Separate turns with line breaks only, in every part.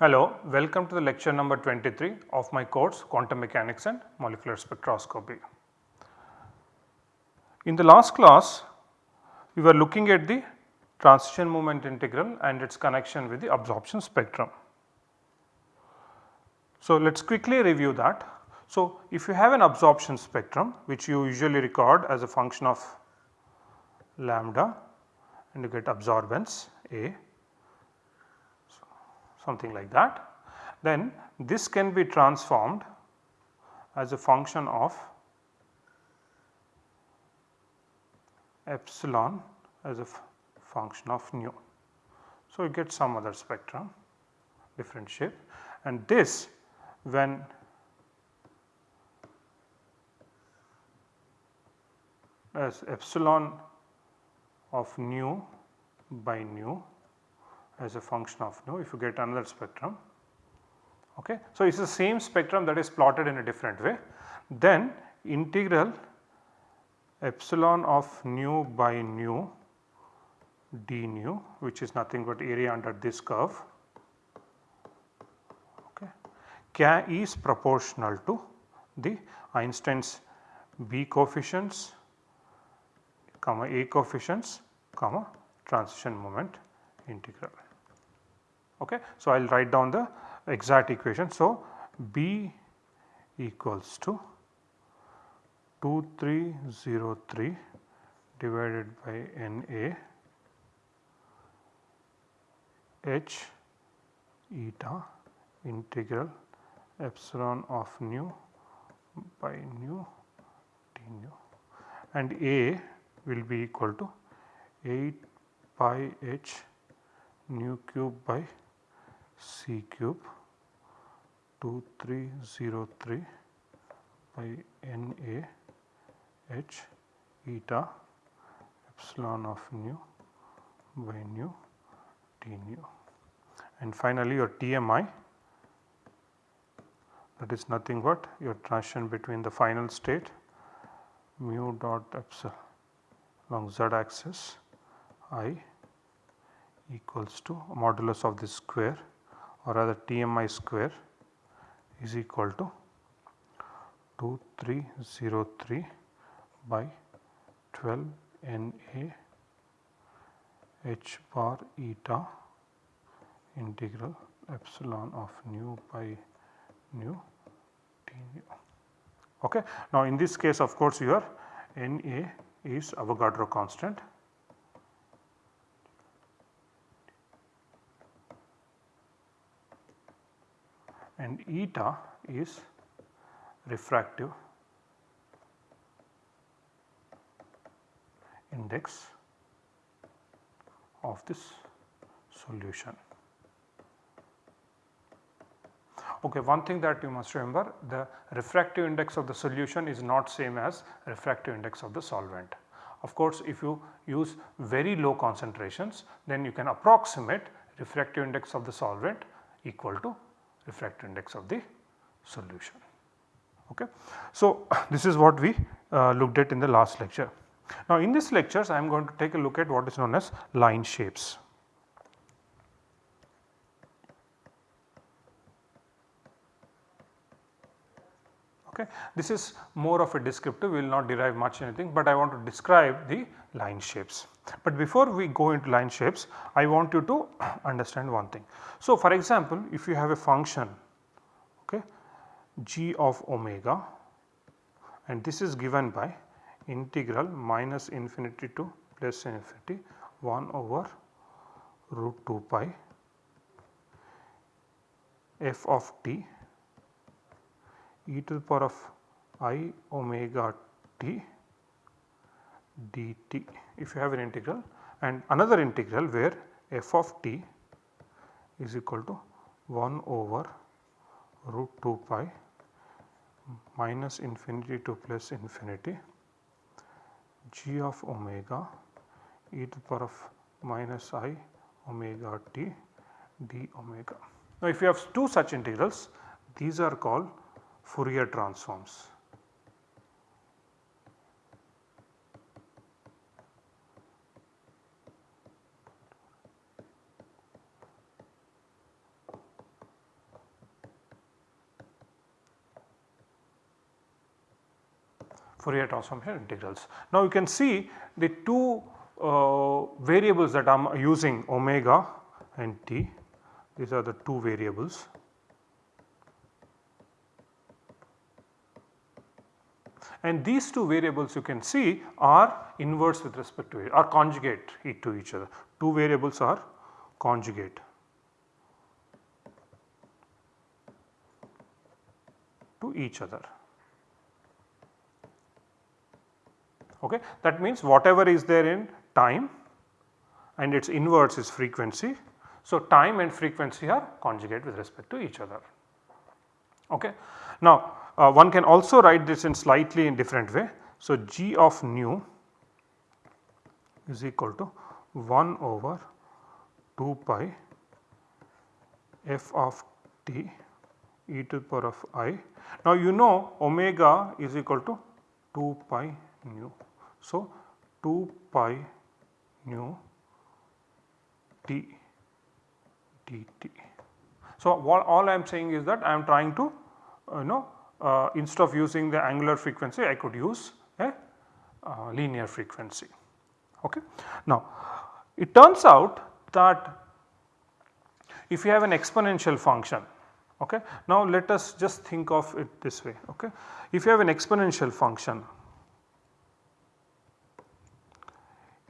Hello, welcome to the lecture number 23 of my course Quantum Mechanics and Molecular Spectroscopy. In the last class, we were looking at the transition moment integral and its connection with the absorption spectrum. So, let us quickly review that. So, if you have an absorption spectrum which you usually record as a function of lambda and you get absorbance A something like that, then this can be transformed as a function of epsilon as a function of nu. So, you get some other spectrum different shape and this when as epsilon of nu by nu as a function of nu if you get another spectrum. Okay. So, it is the same spectrum that is plotted in a different way then integral epsilon of nu by nu d nu which is nothing but area under this curve okay, can is proportional to the Einstein's B coefficients comma A coefficients comma transition moment integral. Okay. So, I will write down the exact equation. So, B equals to 2303 divided by N A H eta integral epsilon of nu by nu d nu. And A will be equal to 8 pi h nu cube by c cube 2303 by N A h eta epsilon of nu by nu d nu and finally your TMI that is nothing but your transition between the final state mu dot epsilon along z axis i equals to modulus of this square or rather TMI square is equal to 2303 by 12 NA h bar eta integral epsilon of nu by nu d nu. Okay. Now, in this case of course your Na is Avogadro constant and eta is refractive index of this solution. Okay, one thing that you must remember the refractive index of the solution is not same as refractive index of the solvent. Of course, if you use very low concentrations then you can approximate refractive index of the solvent equal to refractive index of the solution. Okay. So, this is what we uh, looked at in the last lecture. Now, in this lectures I am going to take a look at what is known as line shapes. Okay. This is more of a descriptive, we will not derive much anything, but I want to describe the line shapes. But before we go into line shapes, I want you to understand one thing. So, for example, if you have a function okay, g of omega and this is given by integral minus infinity to plus infinity 1 over root 2 pi f of t e to the power of i omega t dt if you have an integral and another integral where f of t is equal to 1 over root 2 pi minus infinity to plus infinity g of omega e to the power of minus i omega t d omega. Now if you have two such integrals these are called Fourier transforms. Fourier transformation integrals. Now you can see the two uh, variables that I am using omega and t these are the two variables. And these two variables you can see are inverse with respect to it or conjugate to each other. Two variables are conjugate to each other. Okay. That means whatever is there in time and its inverse is frequency. So, time and frequency are conjugate with respect to each other. Okay. Now, uh, one can also write this in slightly in different way. So, g of nu is equal to 1 over 2 pi f of t e to the power of i. Now, you know omega is equal to 2 pi nu. So, 2 pi nu t dt. So, what all I am saying is that I am trying to uh, you know uh, instead of using the angular frequency I could use a uh, linear frequency. Okay. Now, it turns out that if you have an exponential function okay. Now, let us just think of it this way okay. If you have an exponential function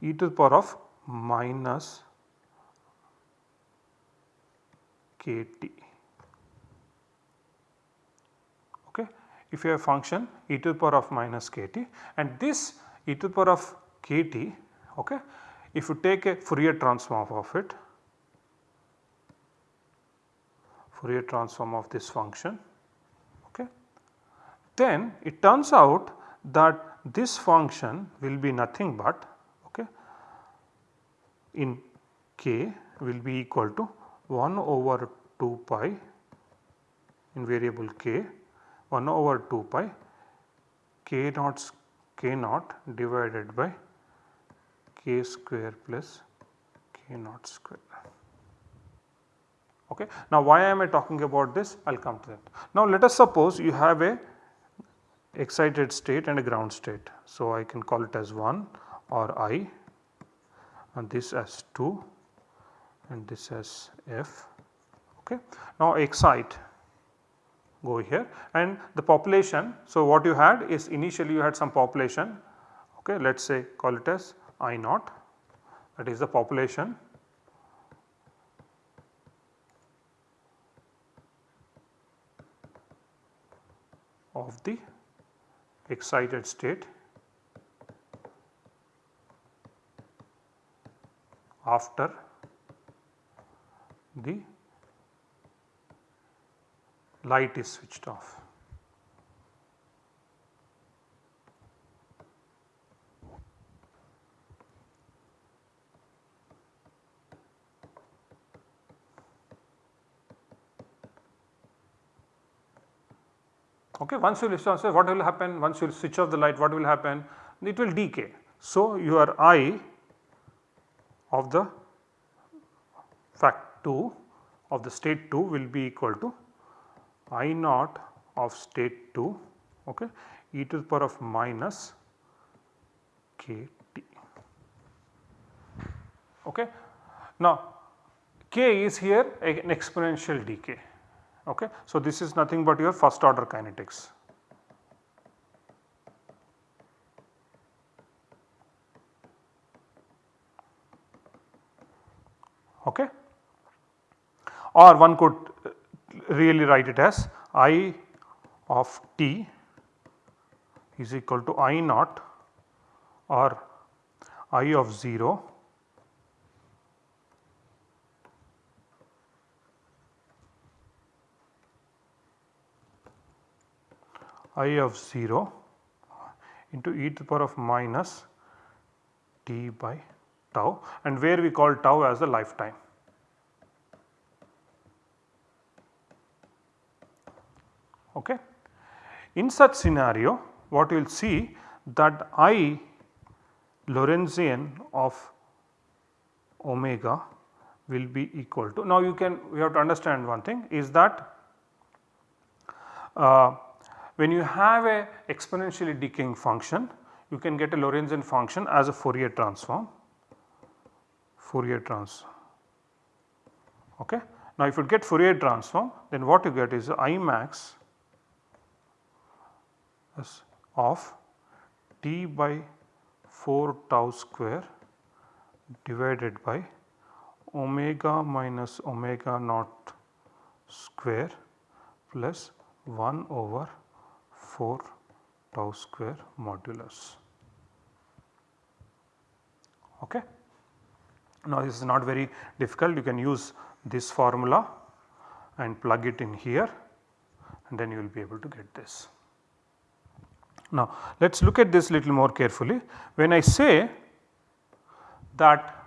e to the power of minus kt. Okay. If you have function e to the power of minus kt and this e to the power of kt okay, if you take a Fourier transform of it Fourier transform of this function okay, then it turns out that this function will be nothing but okay in k will be equal to 1 over 2 pi in variable k 1 over 2 pi k naught k naught divided by k square plus k naught square. Okay. Now why am I talking about this? I will come to that. Now let us suppose you have a excited state and a ground state. So I can call it as 1 or i and this as 2 and this as f. Okay. Now excite go here. And the population. So, what you had is initially you had some population. Okay, let us say call it as I naught. That is the population. Of the excited state. After the light is switched off. Okay, once you switch off, what will happen? Once you switch off the light, what will happen? It will decay. So, your I of the fact 2 of the state 2 will be equal to I naught of state 2 okay, e to the power of minus k t. Okay. Now, k is here an exponential decay. Okay. So, this is nothing but your first order kinetics. okay. or one could really write it as I of t is equal to I naught or I of 0 I of 0 into e to the power of minus t by tau and where we call tau as the lifetime. Okay. In such scenario what you will see that I Lorentzian of omega will be equal to now you can we have to understand one thing is that uh, when you have a exponentially decaying function you can get a Lorentzian function as a Fourier transform Fourier transform okay. Now if you get Fourier transform then what you get is I max of t by 4 tau square divided by omega minus omega naught square plus 1 over 4 tau square modulus. Okay. Now this is not very difficult you can use this formula and plug it in here and then you will be able to get this. Now let us look at this little more carefully. When I say that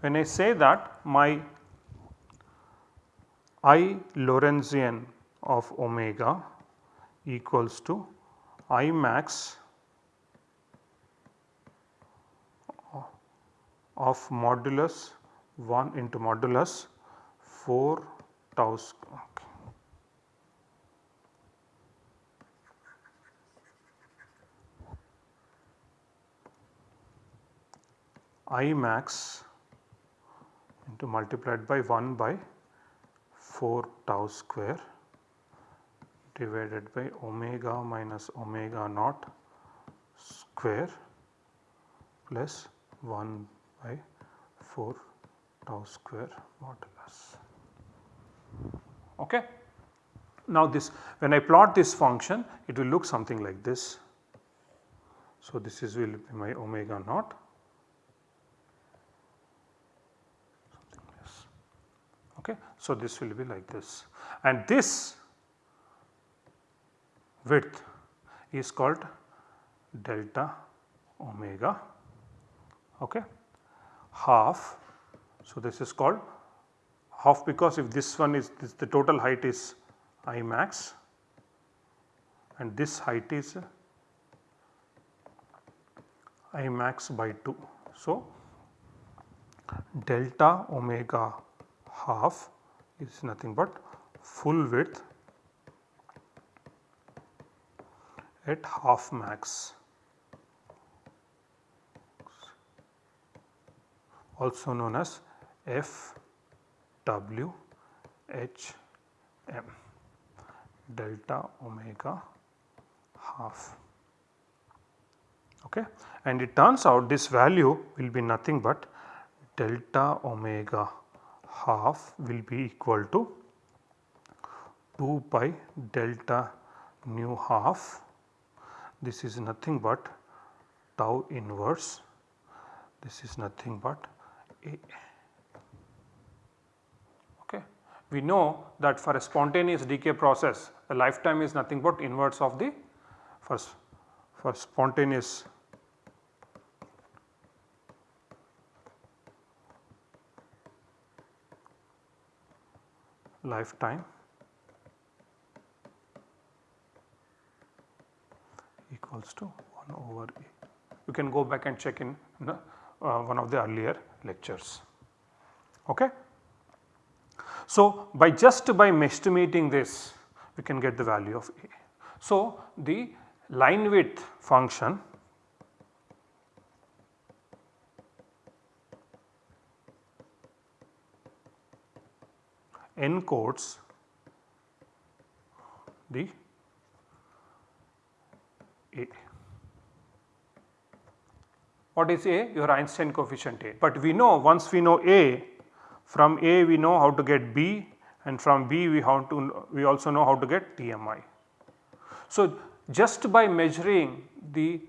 when I say that my I Lorentzian of omega equals to I max of modulus 1 into modulus 4 tau I max into multiplied by 1 by 4 tau square divided by omega minus omega naught square plus 1 by 4 tau square modulus. Okay. Now this when I plot this function it will look something like this. So this is will be my omega naught Okay. So this will be like this and this width is called delta omega okay half. So this is called half because if this one is this the total height is I max and this height is I max by 2. So delta omega half is nothing but full width at half max. Also known as F W H M delta omega half. Okay? And it turns out this value will be nothing but delta omega half will be equal to 2 pi delta nu half this is nothing but tau inverse this is nothing but a. Okay. We know that for a spontaneous decay process the lifetime is nothing but inverse of the first for spontaneous lifetime equals to 1 over A. You can go back and check in uh, one of the earlier lectures. Okay. So, by just by estimating this we can get the value of A. So, the line width function encodes the A. What is A? Your Einstein coefficient A. But we know once we know A from A we know how to get B and from B we how to we also know how to get TMI. So just by measuring the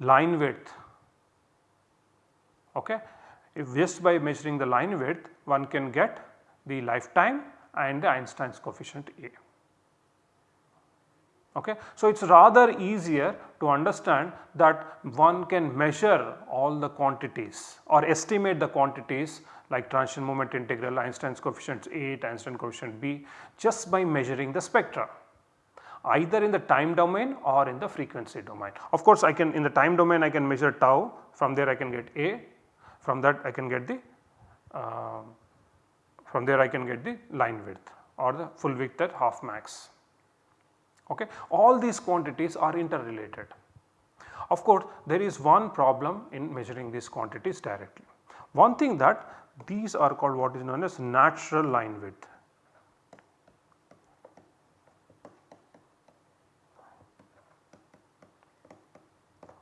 line width okay if just by measuring the line width one can get the lifetime and the Einstein's coefficient A. Okay. So, it is rather easier to understand that one can measure all the quantities or estimate the quantities like transition moment integral, Einstein's coefficient A, Einstein coefficient B just by measuring the spectra either in the time domain or in the frequency domain. Of course, I can in the time domain I can measure tau from there I can get A from that I can get the uh, from there I can get the line width or the full width at half max. Okay. All these quantities are interrelated. Of course, there is one problem in measuring these quantities directly. One thing that these are called what is known as natural line width.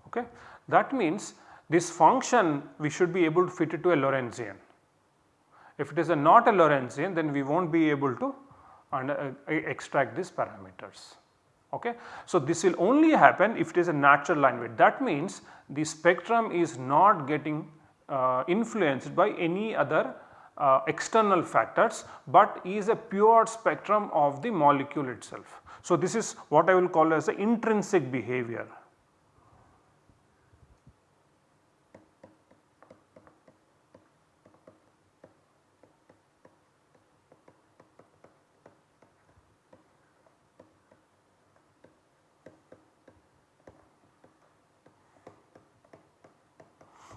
Okay. That means this function we should be able to fit it to a Lorentzian. If it is a not a Lorentzian then we will not be able to uh, extract these parameters. Okay. So, this will only happen if it is a natural line width that means the spectrum is not getting uh, influenced by any other uh, external factors, but is a pure spectrum of the molecule itself. So, this is what I will call as the intrinsic behavior.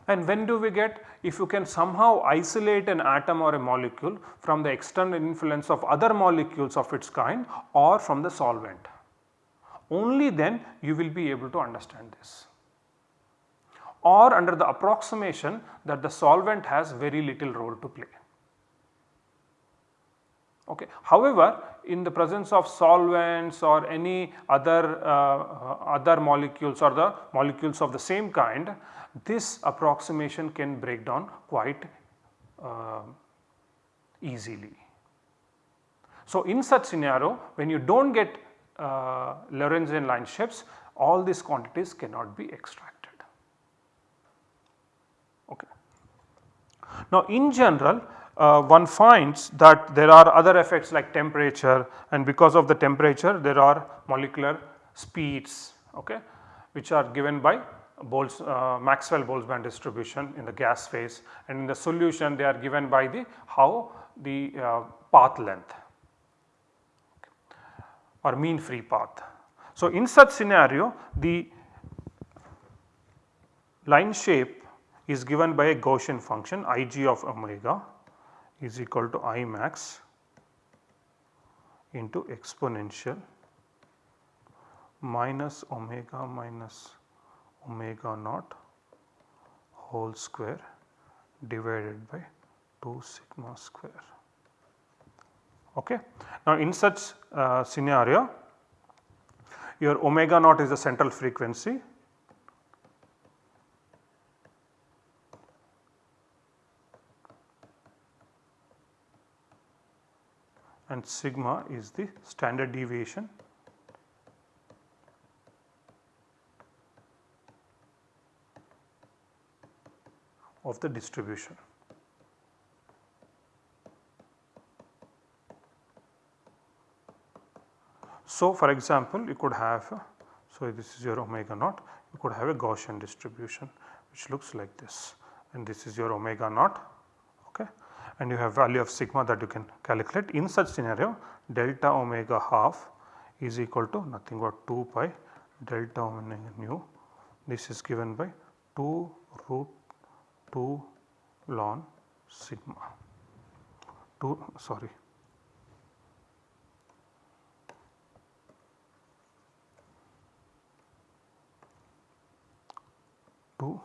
And when do we get if you can somehow isolate an atom or a molecule from the external influence of other molecules of its kind or from the solvent. Only then you will be able to understand this or under the approximation that the solvent has very little role to play. Okay. However, in the presence of solvents or any other uh, other molecules or the molecules of the same kind, this approximation can break down quite uh, easily. So, in such scenario when you do not get uh, Lorentzian line shapes all these quantities cannot be extracted. Okay. Now, in general uh, one finds that there are other effects like temperature and because of the temperature there are molecular speeds okay, which are given by uh, Maxwell Boltzmann distribution in the gas phase and in the solution they are given by the how the uh, path length or mean free path. So, in such scenario the line shape is given by a Gaussian function Ig of omega is equal to I max into exponential minus omega minus omega naught whole square divided by 2 sigma square. Okay. Now, in such uh, scenario your omega naught is the central frequency and sigma is the standard deviation. of the distribution. So, for example, you could have so this is your omega naught you could have a Gaussian distribution which looks like this. And this is your omega naught okay and you have value of sigma that you can calculate. In such scenario delta omega half is equal to nothing but 2 pi delta omega nu. This is given by 2 root 2 ln sigma. 2 sorry. Two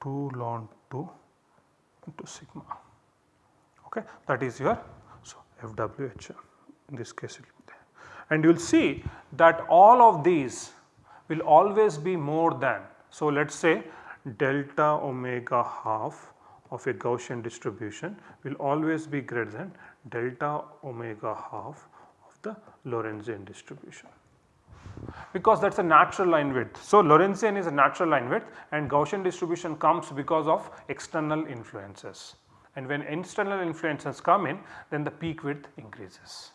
2 ln 2 into sigma. Okay? That is your so FWH in this case and you will see that all of these will always be more than. So, let us say delta omega half of a Gaussian distribution will always be greater than delta omega half of the Lorentzian distribution because that is a natural line width. So, Lorentzian is a natural line width and Gaussian distribution comes because of external influences and when external influences come in then the peak width increases.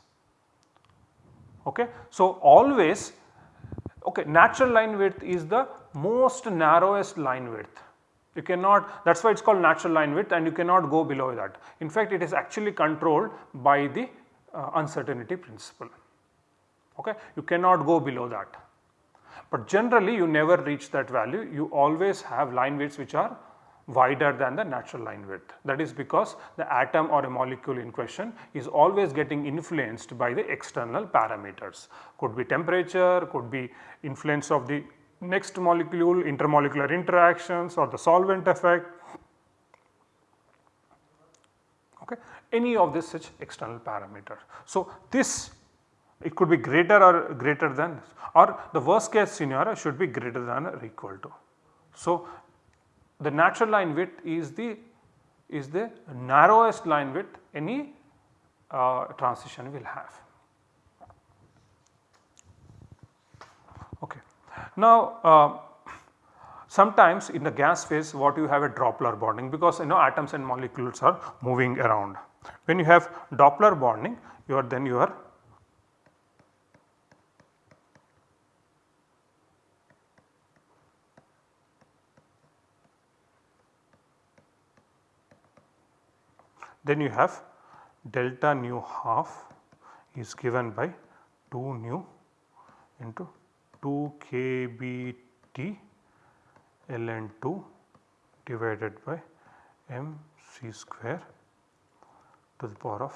Okay. So, always okay, natural line width is the most narrowest line width. You cannot that is why it is called natural line width and you cannot go below that. In fact, it is actually controlled by the uh, uncertainty principle. Okay. You cannot go below that. But generally you never reach that value, you always have line widths which are wider than the natural line width. That is because the atom or a molecule in question is always getting influenced by the external parameters. Could be temperature, could be influence of the next molecule, intermolecular interactions or the solvent effect, okay, any of this such external parameter. So, this it could be greater or greater than or the worst case scenario should be greater than or equal to. So, the natural line width is the is the narrowest line width any uh, transition will have. Okay. Now, uh, sometimes in the gas phase what you have a Doppler broadening because you know atoms and molecules are moving around. When you have Doppler broadening you are then you are Then you have delta nu half is given by 2 nu into 2 kBT ln 2 divided by m c square to the power of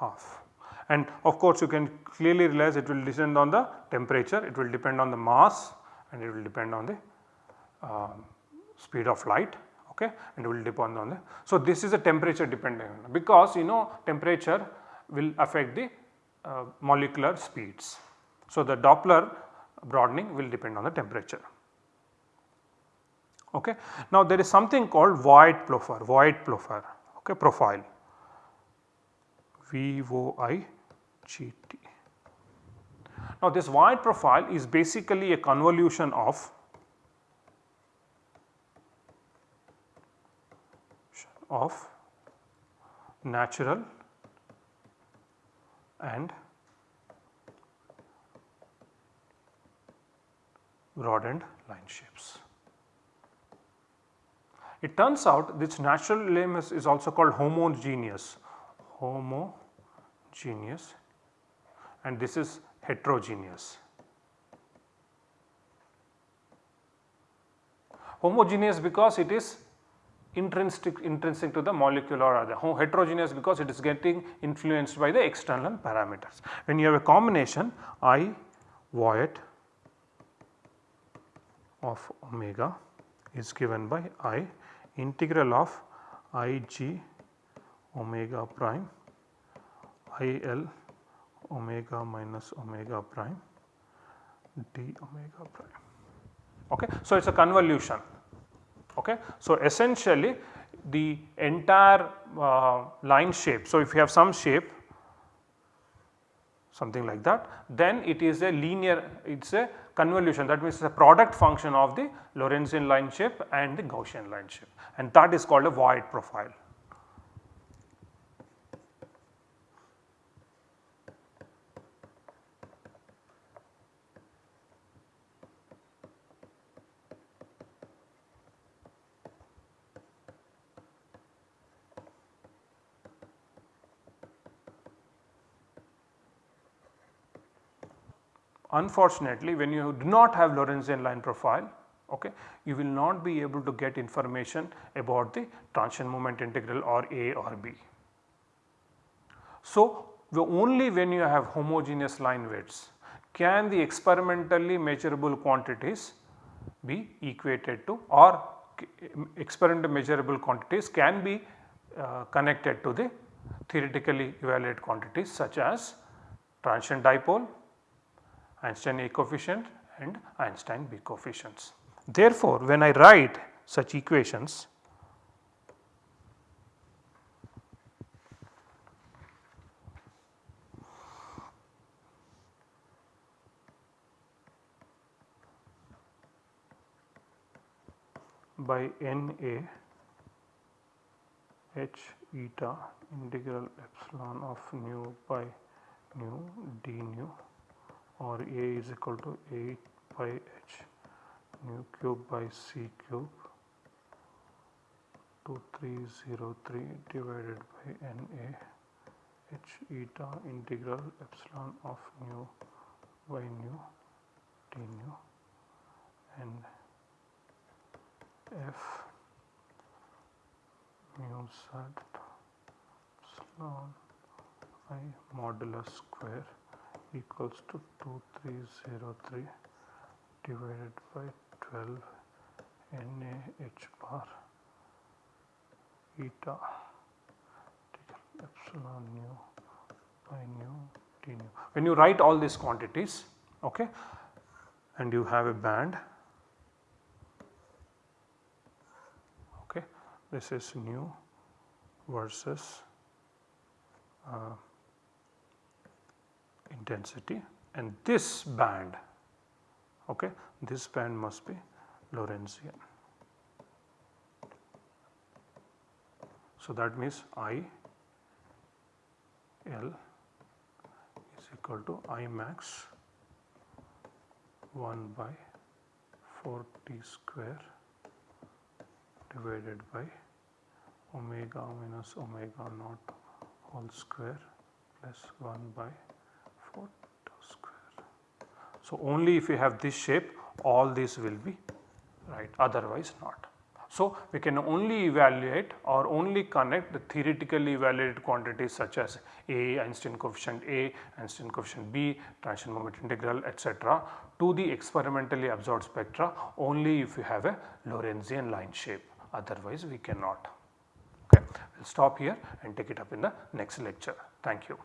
half. And of course, you can clearly realize it will depend on the temperature, it will depend on the mass and it will depend on the uh, speed of light okay and will depend on the. So, this is a temperature dependent because you know temperature will affect the uh, molecular speeds. So, the Doppler broadening will depend on the temperature. Okay. Now, there is something called Voigt profile, Voigt profile, okay, profile V O I G T. Now, this Voigt profile is basically a convolution of of natural and broadened line shapes. It turns out this natural limb is, also called homogeneous, homogeneous and this is heterogeneous. Homogeneous because it is intrinsic, intrinsic to the molecule or other heterogeneous because it is getting influenced by the external parameters. When you have a combination I Voigt of omega is given by I integral of I g omega prime I L omega minus omega prime d omega prime. Okay. So, it is a convolution Okay. So, essentially the entire uh, line shape. So, if you have some shape something like that then it is a linear it is a convolution that means it is a product function of the Lorentzian line shape and the Gaussian line shape and that is called a Voigt profile. Unfortunately, when you do not have Lorentzian line profile, okay, you will not be able to get information about the transition moment integral or A or B. So, only when you have homogeneous line widths can the experimentally measurable quantities be equated to or experimentally measurable quantities can be uh, connected to the theoretically evaluated quantities such as transition dipole, Einstein A coefficient and Einstein B coefficients. Therefore, when I write such equations by N A H eta integral epsilon of nu by nu d nu or A is equal to 8 pi h nu cube by c cube 2303 divided by Na h eta integral epsilon of nu by nu d nu and f mu z epsilon i modulus square equals to 2303 divided by 12 Na h bar eta epsilon nu by nu d nu. When you write all these quantities okay, and you have a band okay, this is nu versus uh, intensity and this band okay, this band must be Lorentzian. So, that means I L is equal to I max 1 by 4 t square divided by omega minus omega naught whole square plus 1 by 4 tau square. So, only if you have this shape all these will be right otherwise not. So, we can only evaluate or only connect the theoretically evaluated quantities such as A, Einstein coefficient A, Einstein coefficient B, transition moment integral etc. to the experimentally absorbed spectra only if you have a Lorentzian line shape otherwise we cannot. Okay. We will stop here and take it up in the next lecture. Thank you.